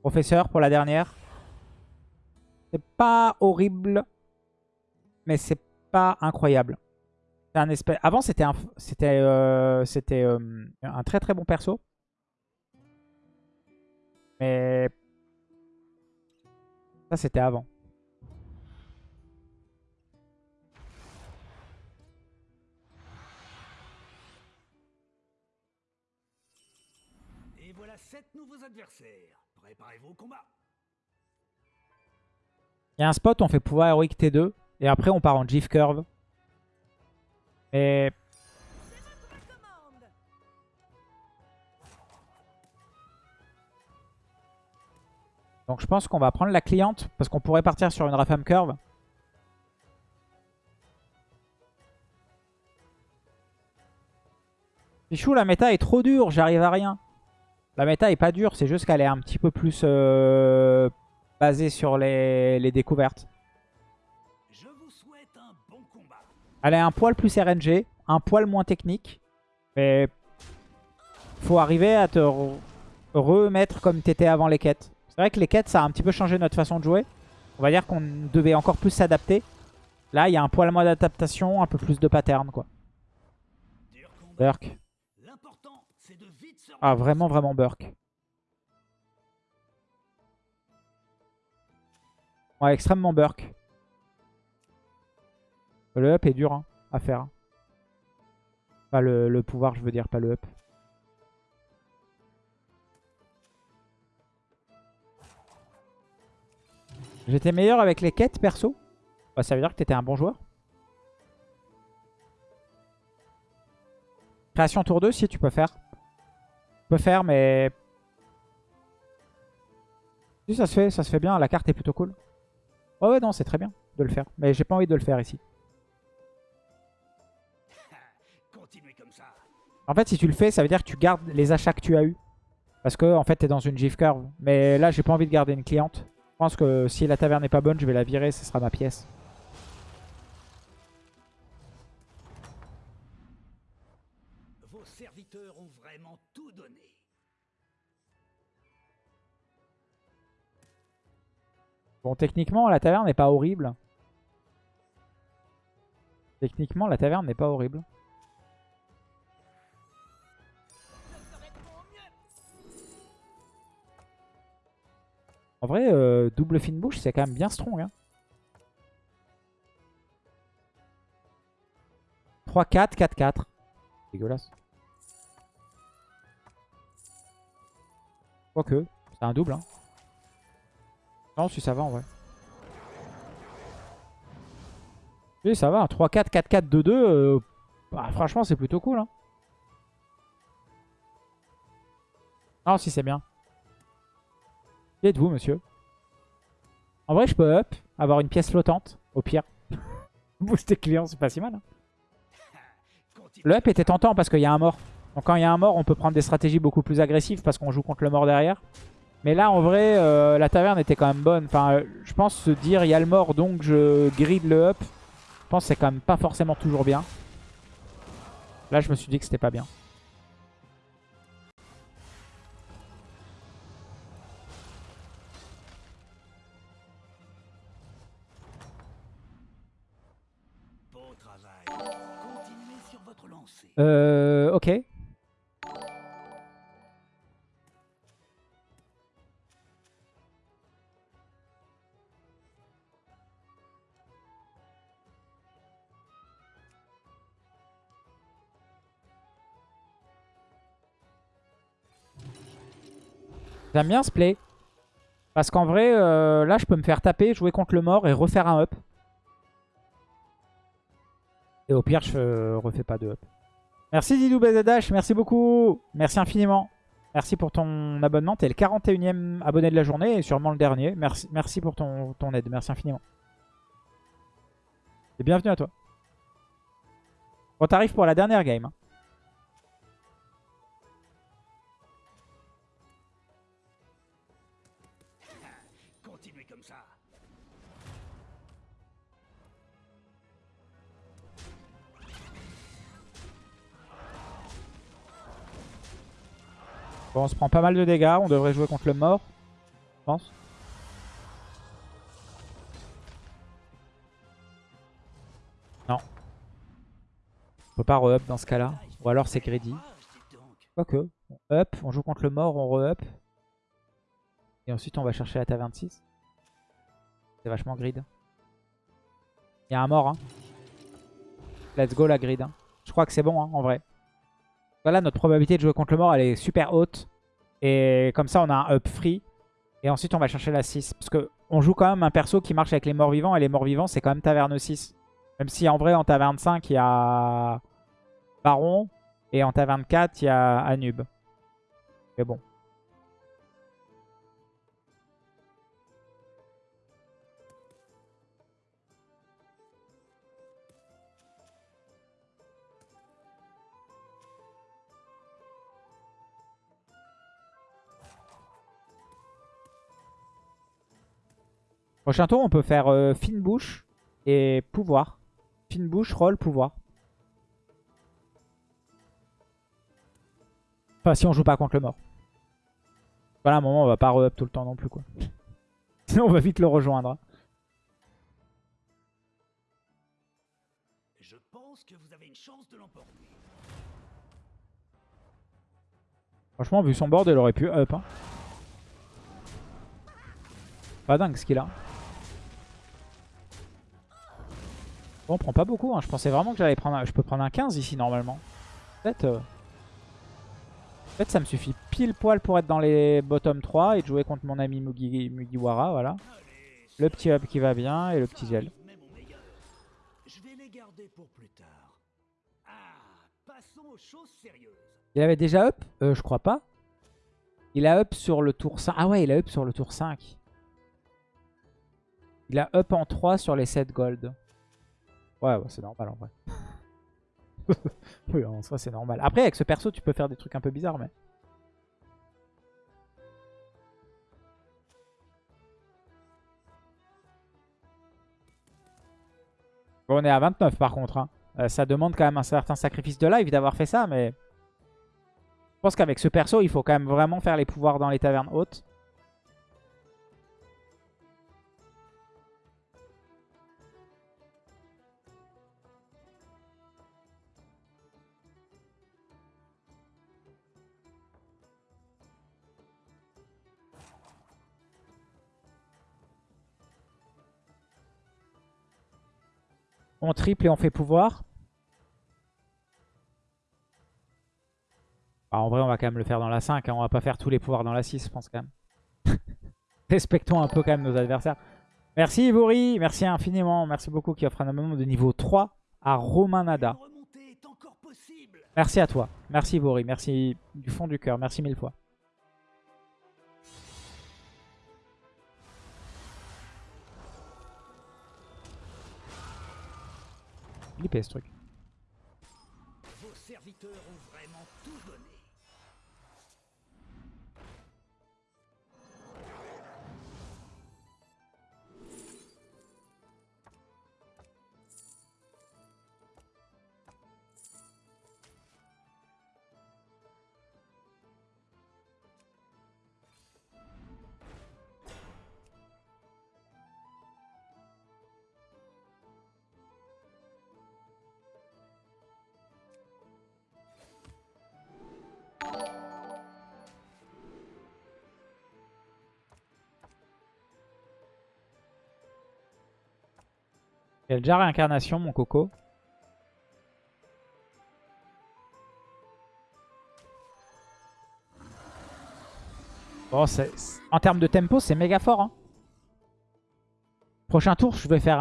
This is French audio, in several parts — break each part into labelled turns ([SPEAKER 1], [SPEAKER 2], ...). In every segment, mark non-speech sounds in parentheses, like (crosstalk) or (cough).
[SPEAKER 1] Professeur pour la dernière. C'est pas horrible, mais c'est pas incroyable. Un espèce... Avant, c'était un, c'était, euh, euh, un très très bon perso. Mais ça, c'était avant.
[SPEAKER 2] Et voilà sept nouveaux adversaires. Préparez-vous au combat.
[SPEAKER 1] Il y a un spot, on fait pouvoir héroïque T2. Et après, on part en GIF curve. Et... Donc je pense qu'on va prendre la cliente. Parce qu'on pourrait partir sur une Rafam curve. Pichou, la méta est trop dure. J'arrive à rien. La méta est pas dure. C'est juste qu'elle est un petit peu plus... Euh basé sur les, les découvertes.
[SPEAKER 2] Je vous souhaite un bon combat.
[SPEAKER 1] Elle est un poil plus RNG, un poil moins technique. Mais faut arriver à te remettre comme t'étais avant les quêtes. C'est vrai que les quêtes, ça a un petit peu changé notre façon de jouer. On va dire qu'on devait encore plus s'adapter. Là, il y a un poil moins d'adaptation, un peu plus de pattern, quoi. Burk. Ah, vraiment, vraiment Burk. Ouais, extrêmement burk. Le up est dur hein, à faire. Pas le, le, pouvoir, je veux dire, pas le up. J'étais meilleur avec les quêtes, perso. Bah, ça veut dire que t'étais un bon joueur. Création tour 2, si tu peux faire. Tu peux faire, mais... Si, ça se fait, ça se fait bien. La carte est plutôt cool. Ouais, ouais, non, c'est très bien de le faire. Mais j'ai pas envie de le faire ici. (laughs) En fait, si tu le fais, ça veut dire que tu gardes les achats que tu as eu. Parce que, en fait, t'es dans une GIF curve. Mais là, j'ai pas envie de garder une cliente. Je pense que si la taverne n'est pas bonne, je vais la virer. Ce sera ma pièce. Bon, techniquement, la taverne n'est pas horrible. Techniquement, la taverne n'est pas horrible. En vrai, euh, double fine bouche, c'est quand même bien strong. Hein. 3-4, 4-4. Dégueulasse. Quoique, c'est un double. Hein. Non, si ça va en vrai. Oui, ça va. 3-4, 4-4, 2-2. franchement, c'est plutôt cool. Hein. Non, si c'est bien. Qui êtes-vous, monsieur? En vrai, je peux up, avoir une pièce flottante, au pire. (laughs) Booster client, c'est pas si mal. Hein. Le up était tentant parce qu'il y a un mort. Donc quand il y a un mort, on peut prendre des stratégies beaucoup plus agressives parce qu'on joue contre le mort derrière. Mais là, en vrai, euh, la taverne était quand même bonne. Enfin, je pense se dire, il y a le mort, donc je grid le up. Je pense que c'est quand même pas forcément toujours bien. Là, je me suis dit que c'était pas bien. Euh, ok. J'aime bien ce play. Parce qu'en vrai, euh, là, je peux me faire taper, jouer contre le mort et refaire un up. Et au pire, je refais pas de up. Merci Didou BZH, merci beaucoup. Merci infiniment. Merci pour ton abonnement. T'es le 41e abonné de la journée et sûrement le dernier. Merci, merci pour ton, ton aide. Merci infiniment. Et bienvenue à toi. On t'arrive pour la dernière game. Hein. On se prend pas mal de dégâts. On devrait jouer contre le mort. pense. Non. On peut pas re-up dans ce cas-là. Ou alors c'est greedy. Quoique. On up, on joue contre le mort, on re-up. Et ensuite on va chercher la taverne 6. C'est vachement grid. Il y a un mort. Hein. Let's go la grid. Hein. Je crois que c'est bon hein, en vrai. Voilà, notre probabilité de jouer contre le mort, elle est super haute. Et comme ça, on a un up free. Et ensuite, on va chercher la 6. Parce que on joue quand même un perso qui marche avec les morts vivants. Et les morts vivants, c'est quand même taverne 6. Même si en vrai, en taverne 5, il y a Baron. Et en taverne 4, il y a Anub. Mais bon. Prochain tour, on peut faire euh, fine bouche et pouvoir. Fine bouche, roll, pouvoir. Enfin, si on joue pas contre le mort. Voilà, à un moment, on va pas re-up tout le temps non plus, quoi. (laughs) Sinon, on va vite le rejoindre.
[SPEAKER 2] Je pense que vous avez une chance de l'emporter.
[SPEAKER 1] Franchement, vu son board, il aurait pu up. Hein. Pas dingue ce qu'il a. Bon, on prend pas beaucoup. Hein. Je pensais vraiment que j'allais prendre un... Je peux prendre un 15 ici normalement. Peut-être... Fait, ça me suffit pile poil pour être dans les bottom 3 et de jouer contre mon ami Mugi... Mugiwara. Voilà. Le petit up qui va bien et le petit gel. Il avait déjà up? Euh, Je crois pas. Il a up sur le tour 5. Ah ouais, il a up sur le tour 5. Il a up en 3 sur les 7 gold. Ouais, c'est normal en vrai. (laughs) oui, en soi, c'est normal. Après, avec ce perso, tu peux faire des trucs un peu bizarres, mais... On est à 29 par contre. Hein. Euh, ça demande quand même un certain sacrifice de live d'avoir fait ça, mais... Je pense qu'avec ce perso, il faut quand même vraiment faire les pouvoirs dans les tavernes hautes. On triple et on fait pouvoir. Bah, en vrai, on va quand même le faire dans la 5. Hein. On va pas faire tous les pouvoirs dans la 6, je pense quand même. (laughs) Respectons un peu quand même nos adversaires. Merci Ivory, merci infiniment. Merci beaucoup qui offre un abonnement de niveau 3 à Romanada. Merci à toi. Merci Ivory, merci du fond du cœur. Merci mille fois. Flippé ce truc.
[SPEAKER 2] Vos serviteurs ont
[SPEAKER 1] Il a déjà réincarnation, mon coco. Bon, en termes de tempo, c'est méga fort. Hein. Prochain tour, je vais faire,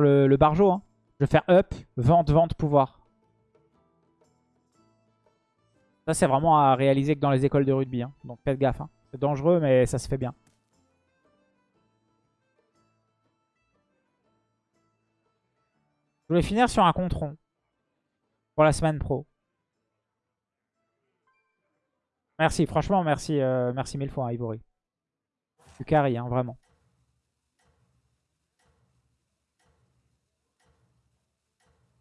[SPEAKER 1] le barjo. Hein. Je vais faire up, vente, vente, pouvoir. Ça, c'est vraiment à réaliser que dans les écoles de rugby. Hein. Donc faites gaffe. Hein. C'est dangereux, mais ça se fait bien. Je voulais finir sur un contron. Pour la semaine pro. Merci, franchement, merci, euh, merci mille fois, hein, Ivory. Du carry, hein, vraiment.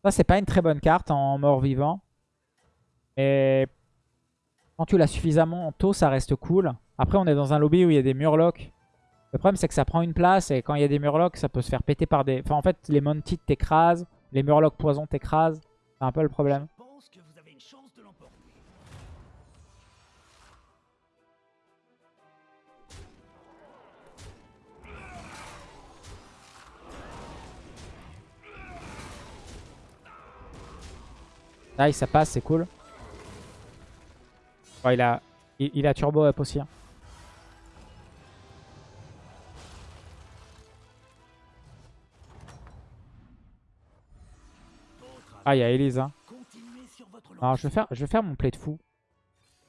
[SPEAKER 1] Ça, c'est pas une très bonne carte en mort-vivant. Et quand tu l'as suffisamment tôt, ça reste cool. Après, on est dans un lobby où il y a des murlocs. Le problème, c'est que ça prend une place et quand il y a des murlocs, ça peut se faire péter par des... Enfin, en fait, les Mounted t'écrasent, les murlocs poison t'écrasent. C'est un peu le problème. Nice, ça passe, c'est cool. Oh, il, a, il, il a turbo up aussi. hein. Ah, il y a Elise. Hein. Alors, je vais, faire, je vais faire mon play de fou.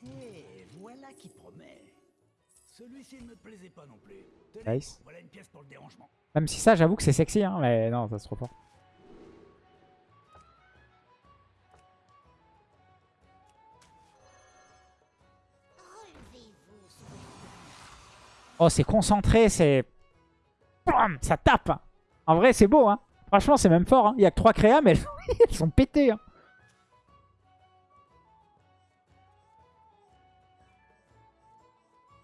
[SPEAKER 2] Et voilà qui promet. Celui-ci ne me plaisait pas non plus. Tenez,
[SPEAKER 1] Nice.
[SPEAKER 2] voilà une pièce pour le dérangement.
[SPEAKER 1] Même si ça, j'avoue que c'est sexy. Hein, mais non, ça se trop fort. Oh, c'est concentré, c'est... Ça tape En vrai, c'est beau, hein Franchement, c'est même fort. hein. Il y a que 3 créas, mais elles, (laughs) elles sont pétées. hein.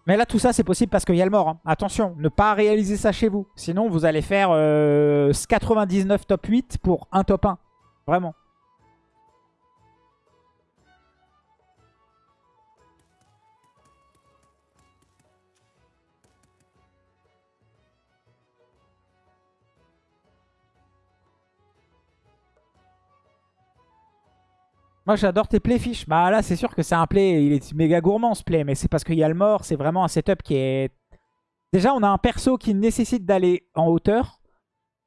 [SPEAKER 1] Mais là, tout ça, c'est possible parce qu'il y a le mort. hein. Attention, ne pas réaliser ça chez vous. Sinon, vous allez faire euh, 99 top 8 pour un top 1. Vraiment. Moi j'adore tes playfish. Bah là c'est sûr que c'est un play, il est méga gourmand ce play, mais c'est parce qu'il y a le mort, c'est vraiment un setup qui est... Déjà on a un perso qui nécessite d'aller en hauteur,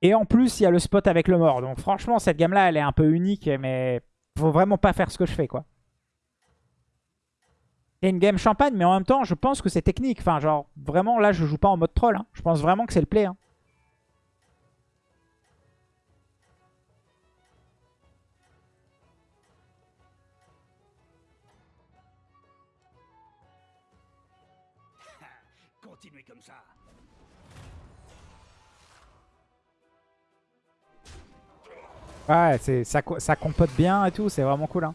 [SPEAKER 1] et en plus il y a le spot avec le mort. Donc franchement cette gamme là elle est un peu unique, mais faut vraiment pas faire ce que je fais quoi. C'est une game champagne, mais en même temps je pense que c'est technique. Enfin genre vraiment là je joue pas en mode troll, hein. je pense vraiment que c'est le play. hein. Ouais, c'est ça, ça compote bien et tout, c'est vraiment cool. Hein.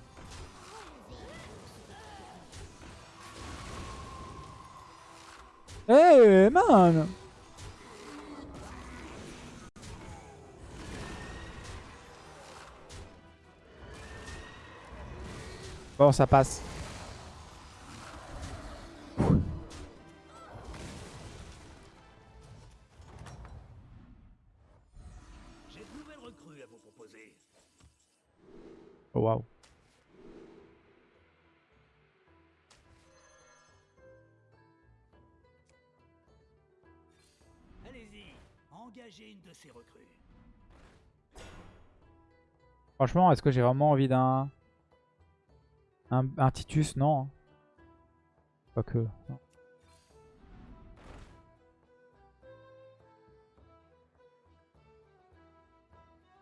[SPEAKER 1] Hey man Bon, ça passe. Franchement, est-ce que j'ai vraiment envie d'un... Un, Titus? Non. hein. Quoique... non.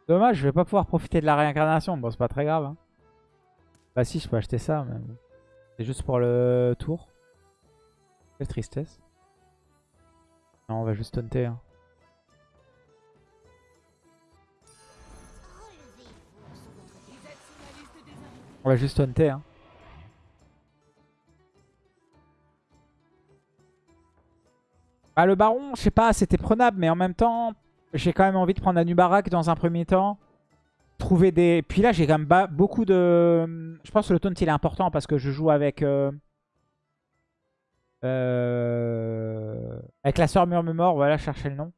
[SPEAKER 1] Dommage, je vais pas pouvoir profiter de la réincarnation. Bon, c'est pas très grave. hein. Bah si, je peux acheter ça. C'est juste pour le tour. Quelle tristesse. Non, on va juste taunter. hein. On va juste taunter. Hein. Bah, le baron, je sais pas, c'était prenable, mais en même temps, j'ai quand même envie de prendre Anubarak dans un premier temps. Trouver des... Puis là, j'ai quand même beaucoup de... Je pense que le taunt, il est important parce que je joue avec... euh, euh, Avec la sœur Murmure, voilà, chercher le nom.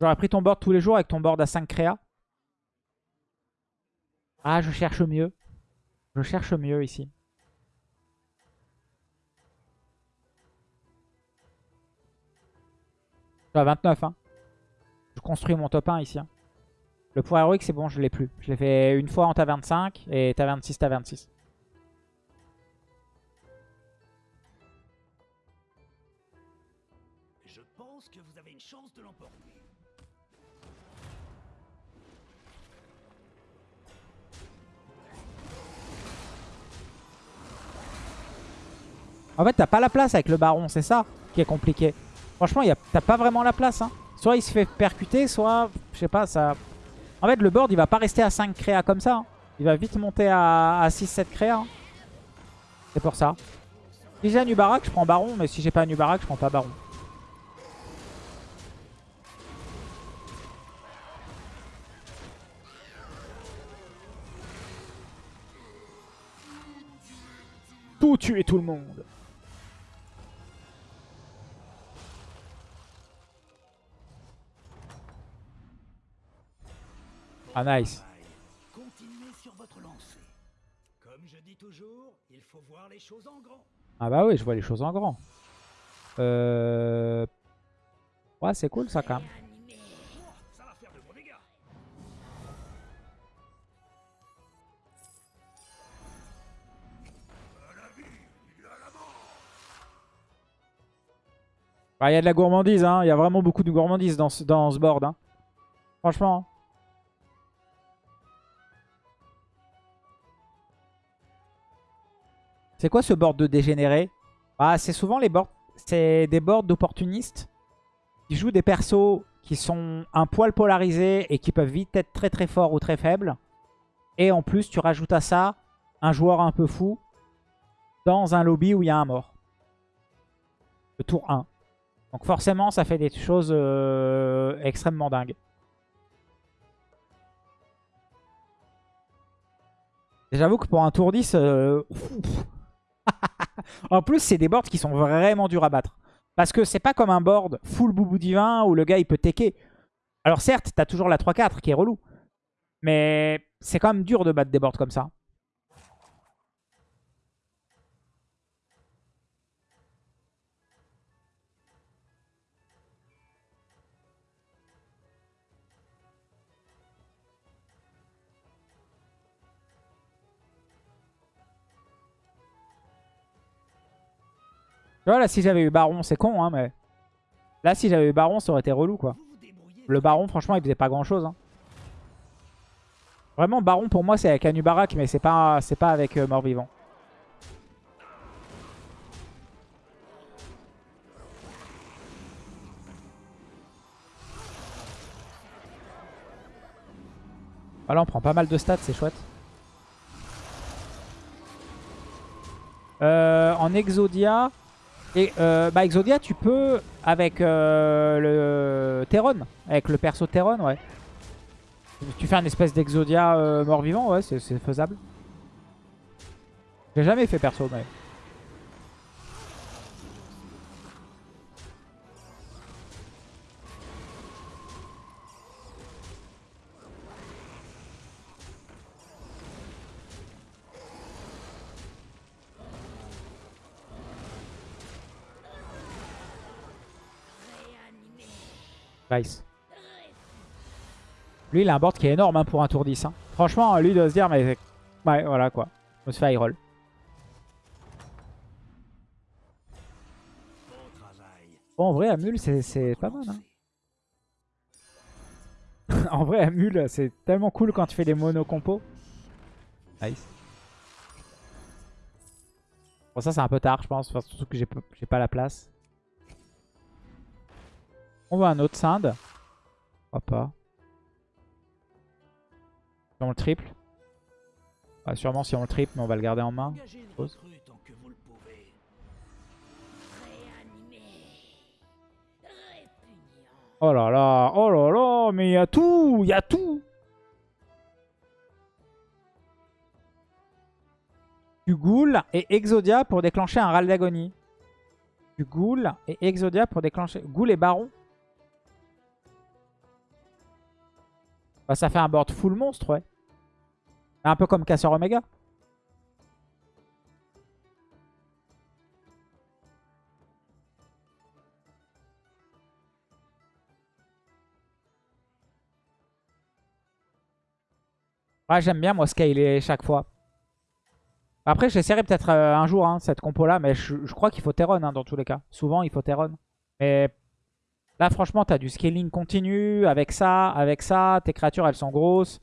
[SPEAKER 1] J'aurais pris ton board tous les jours avec ton board à 5 créas. Ah, je cherche mieux. Je cherche mieux ici. Je suis à 29. Hein. Je construis mon top 1 ici. hein. Le pouvoir héroïque, c'est bon, je l'ai plus. Je l'ai fait une fois en ta 25 et ta 26, ta 26. En fait, t'as pas la place avec le baron, c'est ça qui est compliqué. Franchement, t'as pas vraiment la place. Hein. Soit il se fait percuter, soit, je sais pas, ça... En fait, le board, il va pas rester à 5 créas comme ça. hein. Il va vite monter à, 6-7 créas. hein. C'est pour ça. Si j'ai un Nubarak, je prends Baron. Mais si j'ai pas un je prends pas Baron. Tout tuer tout le monde. Ah nice.
[SPEAKER 2] Continuez sur votre lancée. Comme je dis toujours, il faut voir les choses en grand.
[SPEAKER 1] Ah bah oui, je vois les choses en grand. Euh... Ouais, c'est cool ça quand même. Bah, Il y a de la gourmandise, hein. Il y a vraiment beaucoup de gourmandise dans ce, dans ce board. Hein. Franchement. C'est quoi ce board de dégénéré bah, C'est souvent les boards. C'est des boards d'opportunistes qui jouent des persos qui sont un poil polarisés et qui peuvent vite être très très forts ou très faibles. Et en plus, tu rajoutes à ça un joueur un peu fou dans un lobby où il y a un mort. Le tour 1. Donc forcément, ça fait des choses euh, extrêmement dingues. J'avoue que pour un tour 10... euh, (laughs) en plus, c'est des boards qui sont vraiment durs à battre. Parce que c'est pas comme un board full boubou divin où le gars il peut tecker. Alors certes, t'as toujours la 3-4 qui est relou. Mais c'est quand même dur de battre des boards comme ça. Là, si j'avais eu Baron, c'est con, hein, mais... Là, si j'avais eu Baron, ça aurait été relou, quoi. Le Baron, franchement, il faisait pas grand-chose. hein. Vraiment, Baron, pour moi, c'est avec Anubarak, mais c'est pas, pas avec euh, Mort-Vivant. Voilà, on prend pas mal de stats, c'est chouette. Euh, en Exodia, et euh, bah Exodia, tu peux avec euh, le Terron, avec le perso Terron, ouais. Tu fais un espèce d'Exodia euh, mort-vivant, ouais, c'est c'est faisable. J'ai jamais fait perso, mais... Nice. Lui, il a un board qui est énorme hein, pour un tour 10. hein. Franchement, lui, il doit se dire, mais... Ouais, voilà, quoi. On se fait high roll.
[SPEAKER 2] Bon
[SPEAKER 1] en vrai, Amul, c'est- pas mal. Hein. (laughs) en vrai, Amul, c'est tellement cool quand tu fais des mono compos. Nice. Bon, ça, c'est un peu tard, je pense. Surtout que j'ai pas la place. On veut un autre Sinde. Pourquoi pas. Si on le triple. Ah, sûrement si on le triple, mais on va le garder en main. Pause. Oh là là, oh là là, mais il y a tout, il y a tout. Du ghoul et Exodia pour déclencher un râle d'agonie. Du ghoul et Exodia pour déclencher... Ghoul et Baron Bah, ça fait un board full monstre, ouais. Un peu comme Casseur Omega. Ouais, j'aime bien moi scaler chaque fois. Après, j'essaierai peut-être euh, un jour hein, cette compo-là, mais je, crois qu'il faut Terron hein, dans tous les cas. Souvent, il faut Terron. Mais là, franchement, t'as du scaling continu avec ça, avec ça. Tes créatures, elles sont grosses.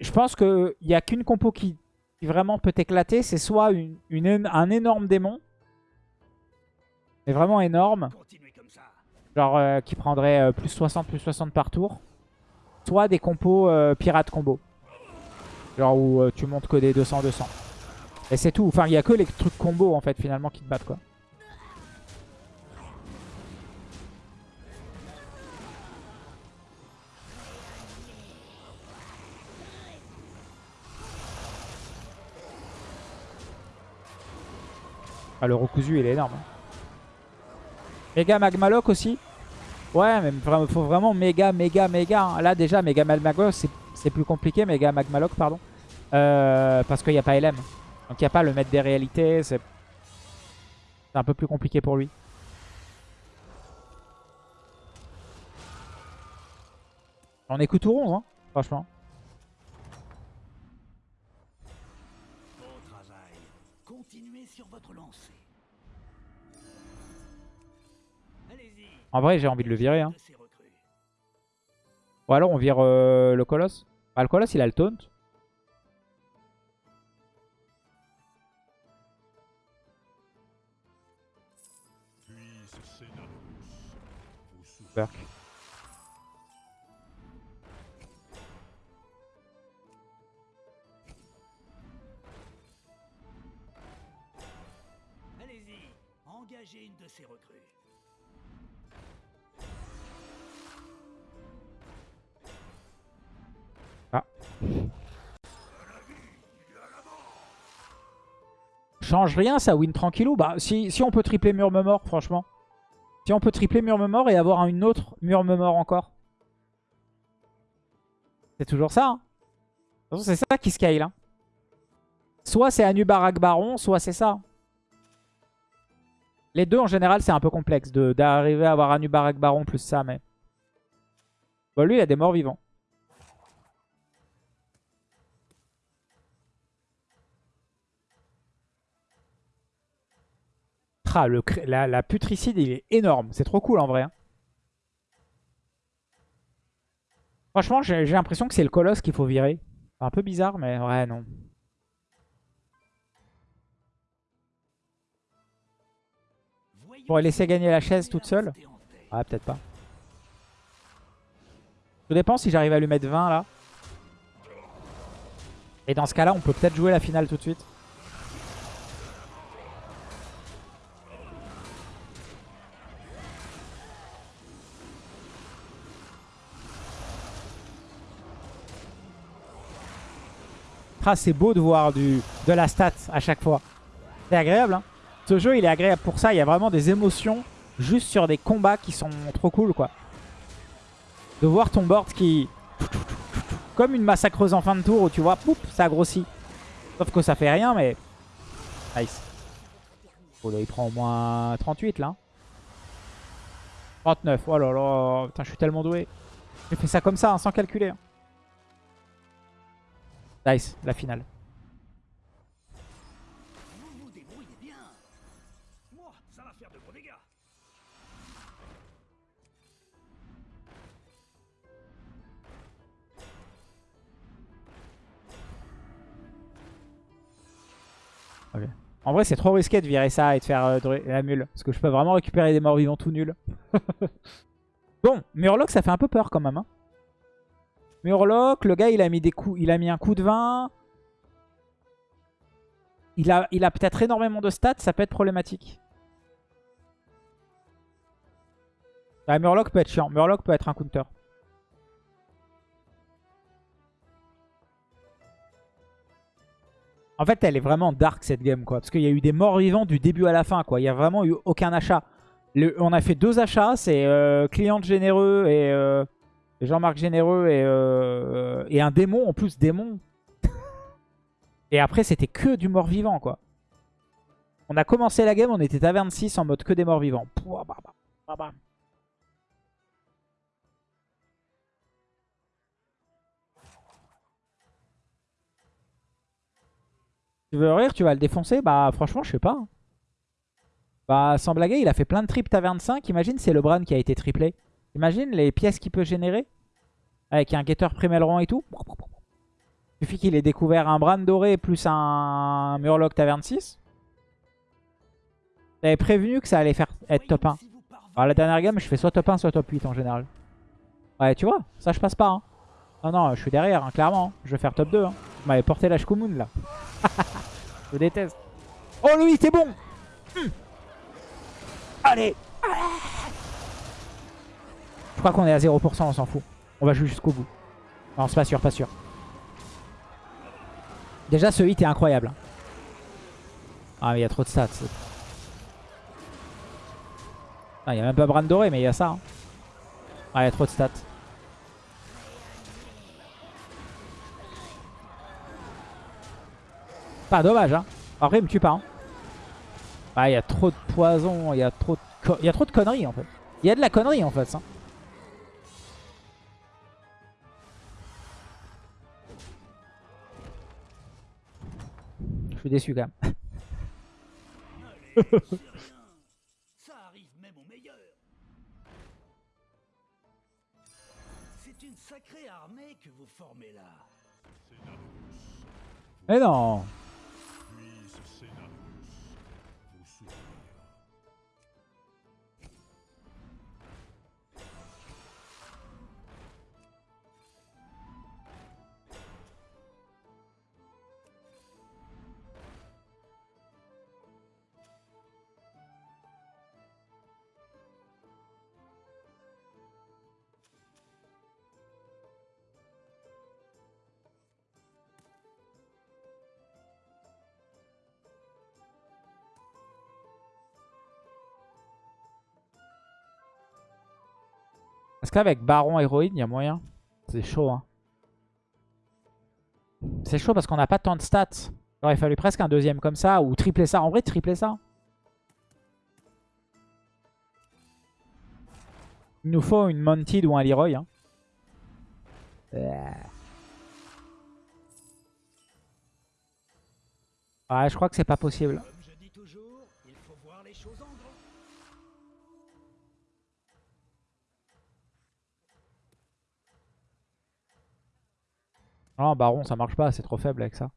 [SPEAKER 1] Je pense qu'il n'y a qu'une compo qui, qui vraiment peut t'éclater. C'est soit une, une én- un énorme démon, mais vraiment énorme, genre euh, qui prendrait euh, plus 60, plus 60 par tour. Soit des compos euh, pirate combo. Genre où tu montes que des 200-200. Et c'est tout. Enfin, il y a que les trucs combo en fait finalement qui te battent quoi. Ah, le Rokuzu il est énorme. Méga Magmaloc aussi. Ouais, mais faut vraiment méga, méga, méga. hein. Là déjà, méga Magmaloc c'est- plus compliqué. Méga Magmaloc, pardon. Euh, parce qu'il n'y a pas LM. Donc il n'y a pas le maître des réalités. C'est c'est un peu plus compliqué pour lui. On est que tout rond, hein, franchement. En vrai, j'ai envie de le virer. Hein. Ou alors on vire euh, le colosse. Ah, le colosse, il a le taunt.
[SPEAKER 2] Allez-y. Engagez une de ces recrues.
[SPEAKER 1] Change rien, ça win tranquillou. Bah, si, si on peut tripler Murmemort, franchement. Si on peut tripler Murmemort et avoir une autre Murmemort encore. C'est toujours ça. hein. C'est ça qui scale. Hein. Soit c'est Anubarak Baron, soit c'est ça. Les deux, en général, c'est un peu complexe d'arriver à avoir Anubarak Baron plus ça, mais... Bon, lui, il a des morts vivants. Ah, le, la, la putricide, il est énorme. C'est trop cool en vrai. hein. Franchement, j'ai l'impression que c'est le colosse qu'il faut virer. Un peu bizarre, mais ouais, non. Pour laisser gagner la chaise toute seule. Ouais, peut-être pas. Tout dépend si j'arrive à lui mettre 20 là. Et dans ce cas-là, on peut peut-être jouer la finale tout de suite. C'est beau de voir du, de la stat à chaque fois. C'est agréable. Hein. Ce jeu, il est agréable pour ça. Il y a vraiment des émotions juste sur des combats qui sont trop cool, quoi. De voir ton board qui... Comme une massacreuse en fin de tour où tu vois, poup, ça grossit. Sauf que ça fait rien, mais... Nice. Oh là, il prend au moins 38, là. 39. Oh là là. Putain, je suis tellement doué. J'ai fait ça comme ça, hein, sans calculer. hein. Nice, la finale. En vrai, c'est trop risqué de virer ça et de faire euh, la mule. Parce que je peux vraiment récupérer des morts vivants tout nuls. (laughs) bon, Murloc, ça fait un peu peur quand même. hein. Murloc, le gars, il a mis des coups, il a mis un coup de 20. Il a, il a peut-être énormément de stats, ça peut être problématique. Ah, Murloc peut être chiant. Murloc peut être un counter. En fait, elle est vraiment dark cette game, quoi. Parce qu'il y a eu des morts vivants du début à la fin, quoi. Il n'y a vraiment eu aucun achat. On a fait deux achats, c'est euh, Cliente Généreux et, euh, et Jean-Marc Généreux et, euh, et un démon, en plus démon. (laughs) et après, c'était que du mort vivant, quoi. On a commencé la game, on était taverne 6 en mode que des morts vivants. Pouah, bah, bah, bah. Tu veux rire, tu vas le défoncer? Bah franchement, je sais pas. hein. Bah sans blaguer, il a fait plein de triples taverne 5. Imagine, c'est le Bran qui a été triplé. Imagine les pièces qu'il peut générer. Avec un guetteur Primelron et tout. Il suffit qu'il ait découvert un Bran doré plus un Murloc taverne 6. J'avais prévenu que ça allait faire être top 1.
[SPEAKER 2] Si vous parvenez
[SPEAKER 1] Alors la dernière game, je fais soit top 1, soit top 8 en général. Ouais, tu vois, ça je passe pas. Hein. Non, non, je suis derrière, hein, clairement. hein. Je vais faire top 2. Hein. Vous m'avez porté la Shkumun là. (laughs) Je déteste. Oh Louis, t'es bon Hmm. Allez crois qu'on est à 0%, on s'en fout. On va jouer jusqu'au bout. Non, c'est pas sûr, pas sûr. Déjà, ce hit est incroyable. Ah, mais il y a trop de stats. Ah, il n'y a même pas Bran doré, mais il y a ça. hein. Ah, il y a trop de stats. Pas dommage, hein. Après, il me tue pas. Hein. Ah, il y a trop de poison, il y a trop de, y a trop de conneries en fait. Il y a de la connerie en fait. ça. Je suis déçu quand même.
[SPEAKER 2] Allez. Ça arrive même au meilleur. C'est une sacrée armée que vous formez là.
[SPEAKER 1] Mais non Parce qu'avec Baron Héroïne, il y a moyen? C'est chaud, hein. C'est chaud parce qu'on n'a pas tant de stats. Il aurait fallu presque un deuxième comme ça ou tripler ça. En vrai, tripler ça. Il nous faut une Mounted ou un Leroy. Hein. Ouais, je crois que c'est pas possible. Non, Baron, ça marche pas. C'est trop faible avec ça.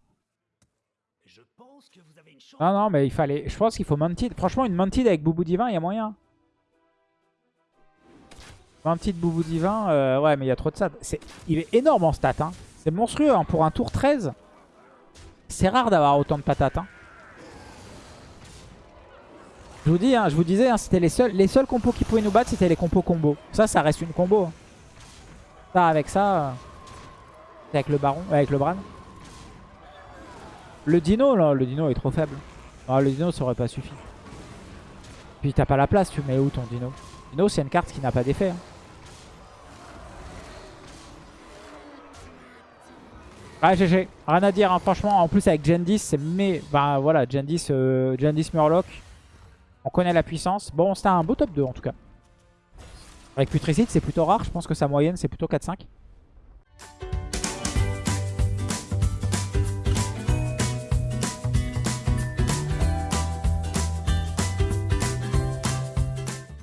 [SPEAKER 2] Je pense que vous avez une chance.
[SPEAKER 1] Non, non, mais il fallait. Je pense qu'il faut Mounted. Franchement, une Mounted avec Boubou Divin, il y a moyen. Mounted Boubou Divin, euh, ouais, mais il y a trop de. C'est- Il est énorme en stats. Hein. C'est monstrueux. hein. Pour un tour 13, c'est rare d'avoir autant de patates. hein. Je vous dis, hein, je vous disais, hein, c'était les seuls, les seuls compos qui pouvaient nous battre, c'était les compos combo. Ça, ça reste une combo. hein. Ça, avec ça, euh, avec le Baron, avec le Bran. Le dino, là, le dino est trop faible. Ah, le dino, ça aurait pas suffi. Puis t'as pas la place, tu mets où ton dino? Dino, c'est une carte qui n'a pas d'effet. hein. Ah, GG. Rien à dire, hein. franchement. En plus, avec Gen 10, c'est... Mais, bah voilà, Gen 10, euh, Gen 10 Murloc. On connaît la puissance. Bon, c'était un beau top 2, en tout cas. Avec Putricide, c'est plutôt rare. Je pense que sa moyenne, c'est plutôt 4-5.